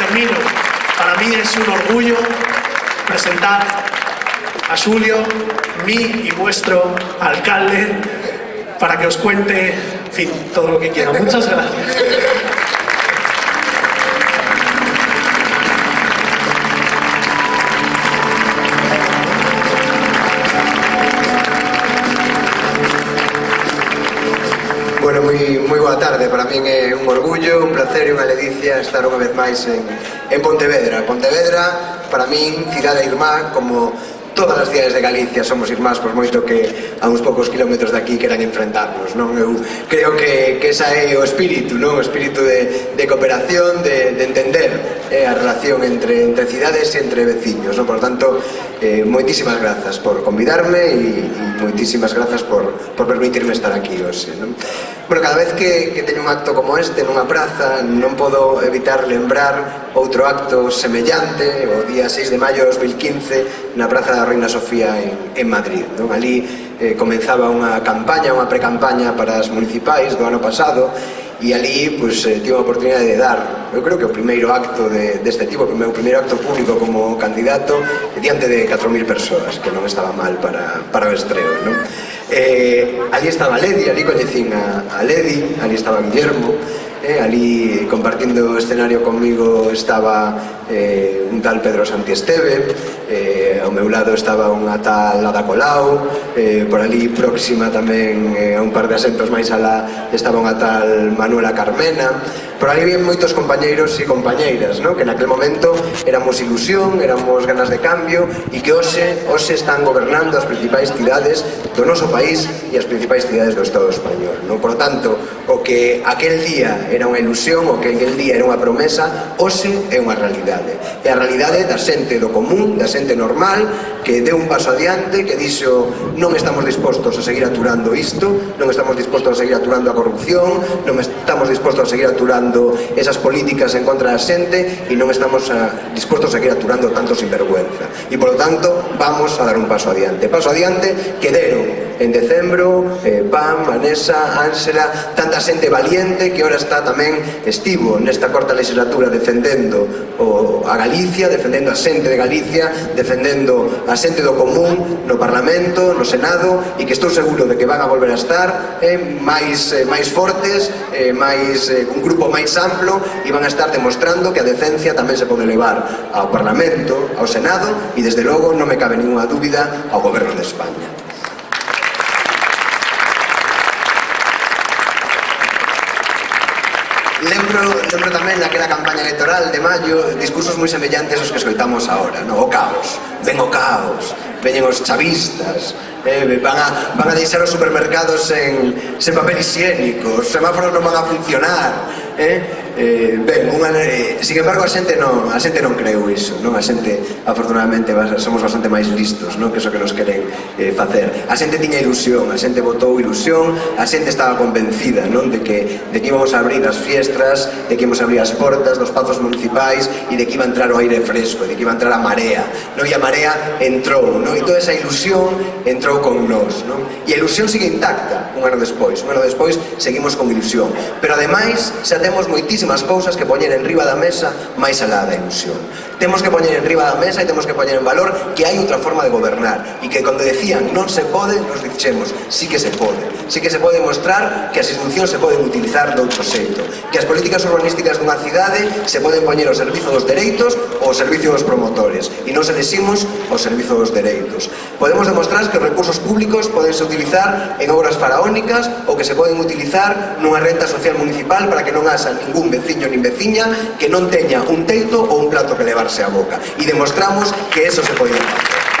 termino. Para mí es un orgullo presentar a Julio, mi y vuestro alcalde, para que os cuente, todo lo que quiera. Muchas gracias. Bueno, moi boa tarde, para é un orgullo, un placer e unha ledicia estar unha vez máis en, en Pontevedra. Pontevedra, para min, cidade irmá, como todas as cidades de Galicia somos irmás, por moito que a uns poucos kilómetros daqui queran enfrentarnos, non? Eu creo que, que esa é o espírito, non? O espírito de, de cooperación, de, de entender eh, a relación entre, entre cidades e entre veciños, non? Por tanto, eh, moitísimas grazas por convidarme e, e moitísimas grazas por, por permitirme estar aquí hoxe, non? Bueno, cada vez que, que teño un acto como este nunha praza non podo evitar lembrar outro acto semellante o día 6 de maio de 2015 na Praza da Reina Sofía en, en Madrid. Non? Ali eh, comenzaba unha campaña, unha precampaña para as municipais do ano pasado e ali pues, eh, tive a oportunidade de dar eu creo que o primeiro acto de, deste tipo o meu primeiro acto público como candidato diante de 4.000 persoas que non estaba mal para, para o estreo non? Eh, ali estaba Ledi ali coñecín a, a Ledi ali estaba Guillermo eh, ali compartindo o escenario comigo estaba eh, un tal Pedro Santiesteve, eh, ao meu lado estaba unha tal Ada Colau, eh, por ali próxima tamén eh, a un par de asentos máis alá estaba unha tal Manuela Carmena, por ali vien moitos compañeiros e compañeiras, no? que naquel momento éramos ilusión, éramos ganas de cambio e que hoxe, hoxe están gobernando as principais cidades do noso país e as principais cidades do Estado español. No? Por tanto, o que aquel día era unha ilusión, o que aquel día era unha promesa, hoxe é unha realidade. E a realidade realidade da xente do común, da xente normal, que deu un paso adiante, que dixo non estamos dispostos a seguir aturando isto, non estamos dispostos a seguir aturando a corrupción, non estamos dispostos a seguir aturando esas políticas en contra da xente e non estamos a, dispostos a seguir aturando tanto sinvergüenza. E, polo tanto, vamos a dar un paso adiante. Paso adiante que deron en decembro, eh, Pam, Vanessa, Ánsela, tanta xente valiente que ora está tamén estivo nesta corta legislatura defendendo o, a Galicia Galicia, defendendo a xente de Galicia, defendendo a xente do común no Parlamento, no Senado, e que estou seguro de que van a volver a estar eh, máis, eh, máis fortes, eh, máis, eh, un grupo máis amplo, e van a estar demostrando que a decencia tamén se pode levar ao Parlamento, ao Senado, e desde logo non me cabe ninguna dúbida ao Goberno de España. lembro, lembro tamén naquela campaña electoral de maio discursos moi semellantes aos que escoitamos agora, no? o caos, ven o caos, veñen os chavistas, eh, van, a, van a deixar os supermercados sen, sen papel higiénico, os semáforos non van a funcionar, eh? Eh, ben, unha, eh, sin embargo, a xente non, a xente non creu iso, non? A xente, afortunadamente, somos bastante máis listos, non? Que iso que nos queren eh, facer. A xente tiña ilusión, a xente votou ilusión, a xente estaba convencida, non? De que, de que íbamos a abrir as fiestras, de que íbamos a abrir as portas dos pazos municipais e de que iba a entrar o aire fresco, de que iba a entrar a marea, non? E a marea entrou, non? E toda esa ilusión entrou con nós, non? E a ilusión sigue intacta un ano despois, un ano despois seguimos con ilusión. Pero ademais, xa temos temos moitísimas cousas que poñer en riba da mesa máis alá da ilusión. Temos que poñer en riba da mesa e temos que poñer en valor que hai outra forma de gobernar e que cando decían non se pode, nos dixemos sí que se pode. Sí que se pode mostrar que as institucións se poden utilizar de outro xeito, que as políticas urbanísticas dunha cidade se poden poñer ao servizo dos dereitos ou ao servizo dos promotores e non se leximos ao servizo dos dereitos. Podemos demostrar que os recursos públicos podense utilizar en obras faraónicas ou que se poden utilizar nunha renta social municipal para que non haxa casa ningún veciño nin veciña que non teña un teito ou un plato que levarse a boca. E demostramos que eso se podía facer.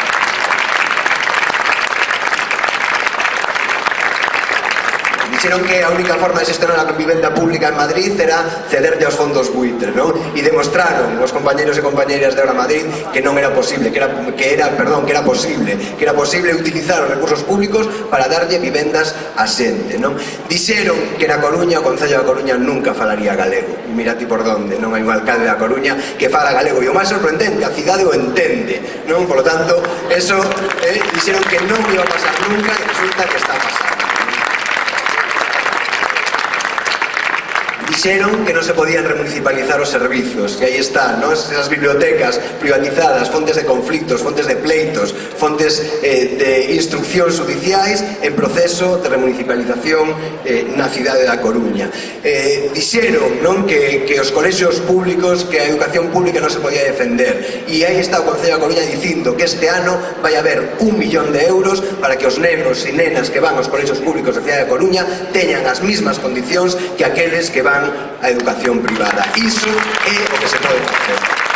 dixeron que a única forma de xestionar a convivenda pública en Madrid era cederlle aos fondos buitre, non? E demostraron os compañeros e compañeiras de Hora Madrid que non era posible, que era, que era, perdón, que era posible, que era posible utilizar os recursos públicos para darlle vivendas a xente, non? Dixeron que na Coruña, o Concello da Coruña nunca falaría galego. E mira ti por donde, non hai un alcalde da Coruña que fala galego. E o máis sorprendente, a cidade o entende, non? Por lo tanto, eso, eh, dixeron que non iba a pasar nunca e resulta que está pasando. dixeron que non se podían remunicipalizar os servizos, e aí están, non? esas bibliotecas privatizadas, fontes de conflictos, fontes de pleitos, fontes eh, de instruccións judiciais en proceso de remunicipalización eh, na cidade da Coruña. Eh, dixeron non que, que os colexios públicos, que a educación pública non se podía defender. E aí está o Concello da Coruña dicindo que este ano vai haber un millón de euros para que os nenos e nenas que van aos colexios públicos da cidade da Coruña teñan as mismas condicións que aqueles que van á educación privada. Iso é o que se pode facer.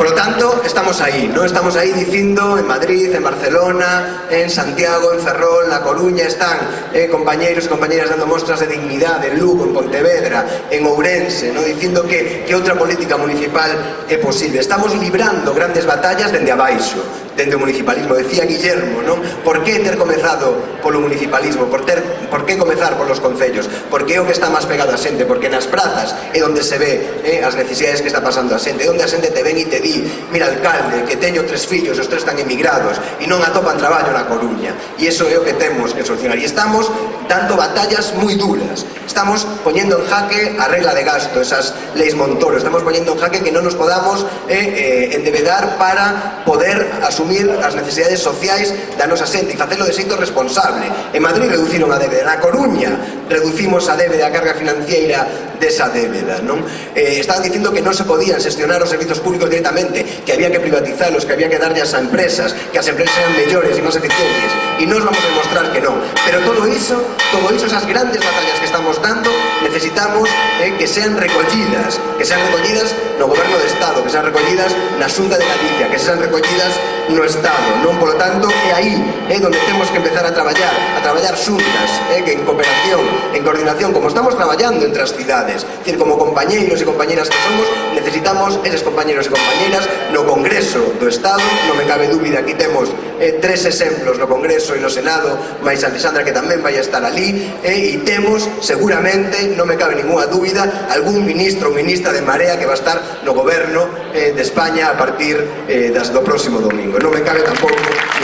Por lo tanto, estamos ahí, ¿no? Estamos ahí diciendo en Madrid, en Barcelona, en Santiago, en Ferrol, en La Coruña, están eh, compañeros y compañeras dando muestras de dignidad, en Lugo, en Pontevedra, en Ourense, ¿no? Dicindo que, que outra política municipal é posible. Estamos librando grandes batallas dende abaixo dende o municipalismo. Decía Guillermo, non? Por que ter comezado polo municipalismo? Por, ter, por que comezar polos concellos? Porque é o que está máis pegado a xente, porque nas prazas é onde se ve eh, as necesidades que está pasando a xente, é onde a xente te ven e te di, mira alcalde, que teño tres fillos, os tres están emigrados, e non atopan traballo na Coruña. E iso é o que temos que solucionar. E estamos dando batallas moi duras. Estamos poñendo en jaque a regla de gasto, esas leis Montoro. Estamos poñendo en jaque que non nos podamos eh, eh, endevedar para poder asumir asumir as necesidades sociais da nosa xente e facelo de xeito responsable. En Madrid reduciron a débeda, na Coruña reducimos a débeda, a carga financiera desa débeda. Non? Eh, estaban dicindo que non se podían xestionar os servizos públicos directamente, que había que privatizarlos, que había que darlles a empresas, que as empresas eran mellores e máis eficientes. E nos vamos a demostrar que non. Pero todo iso, todo iso, esas grandes batallas que estamos dando, necesitamos eh, que sean recollidas, que sean recollidas no goberno de Estado, que sean recollidas na Xunta de Galicia, que sean recollidas no no Estado, non? Polo tanto, é aí é eh, donde temos que empezar a traballar, a traballar xuntas, é eh, que en cooperación, en coordinación, como estamos traballando entre as cidades, decir, como compañeiros e compañeiras que somos, necesitamos eses compañeiros e compañeiras no Congreso do Estado, non me cabe dúbida, aquí temos eh, tres exemplos no Congreso e no Senado, máis Alexandra que tamén vai estar ali, eh, e temos seguramente, non me cabe ninguna dúbida, algún ministro ou ministra de Marea que va a estar no goberno eh, de España a partir eh, das, do próximo domingo. Non me cabe tampouco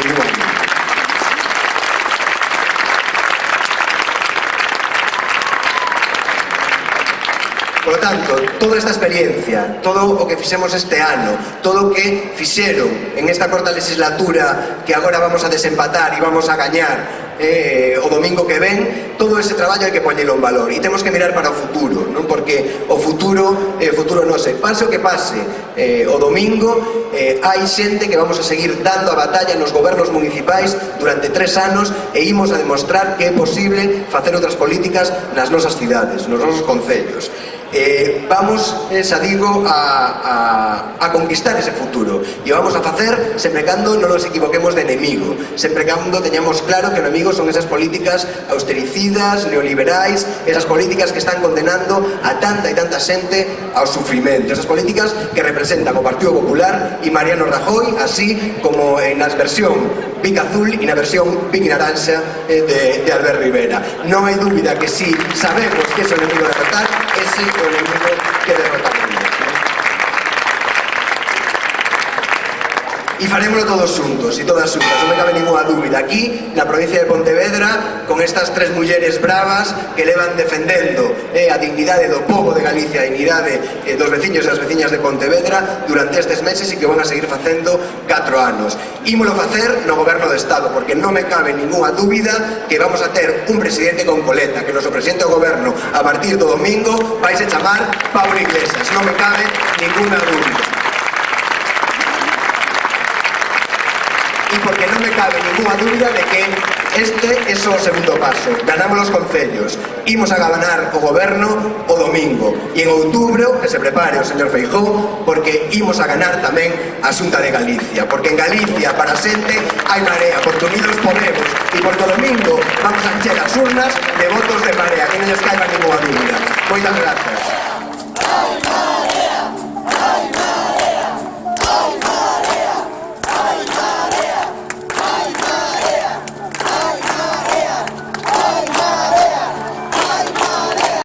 ninguna Por lo tanto, toda esta experiencia, todo o que fixemos este ano, todo o que fixeron en esta corta legislatura que agora vamos a desempatar e vamos a gañar, Eh, eh, o domingo que ven, todo ese traballo hai que poñelo en valor e temos que mirar para o futuro, non? Porque o futuro, eh, futuro non sei, pase o que pase, eh, o domingo eh, hai xente que vamos a seguir dando a batalla nos gobernos municipais durante tres anos e imos a demostrar que é posible facer outras políticas nas nosas cidades, nos nosos concellos eh, vamos, eh, xa digo, a, a, a conquistar ese futuro. E vamos a facer sempre cando non nos equivoquemos de enemigo sempre cando teñamos claro que o enemigo son esas políticas austericidas, neoliberais esas políticas que están condenando a tanta e tanta xente ao sufrimento esas políticas que representan o Partido Popular e Mariano Rajoy así como en as versión Vic Azul e na versión Vic Naranxa eh, de, de Albert Rivera. Non hai dúbida que si sabemos que é o enemigo derrotar, ese é o enemigo que derrotar. e farémoslo todos xuntos e todas xuntas, non me cabe ninguna dúbida aquí na provincia de Pontevedra con estas tres mulleres bravas que levan defendendo eh, a dignidade do povo de Galicia a dignidade eh, dos veciños e as veciñas de Pontevedra durante estes meses e que van a seguir facendo 4 anos. Ímolo facer no goberno de Estado porque non me cabe ninguna dúbida que vamos a ter un presidente con coleta que noso presidente do goberno a partir do domingo vais a chamar Pablo Iglesias. Non me cabe ninguna dúbida. que non me cabe ninguna dúbida de que este é só o segundo paso. Ganamos os concellos, imos a gabanar o goberno o domingo. E en outubro que se prepare o señor Feijó, porque imos a ganar tamén a Xunta de Galicia. Porque en Galicia, para xente, hai marea, porque unidos podemos. E porque o domingo vamos a encher as urnas de votos de marea, que non les caiba ninguna dúbida. Moitas grazas.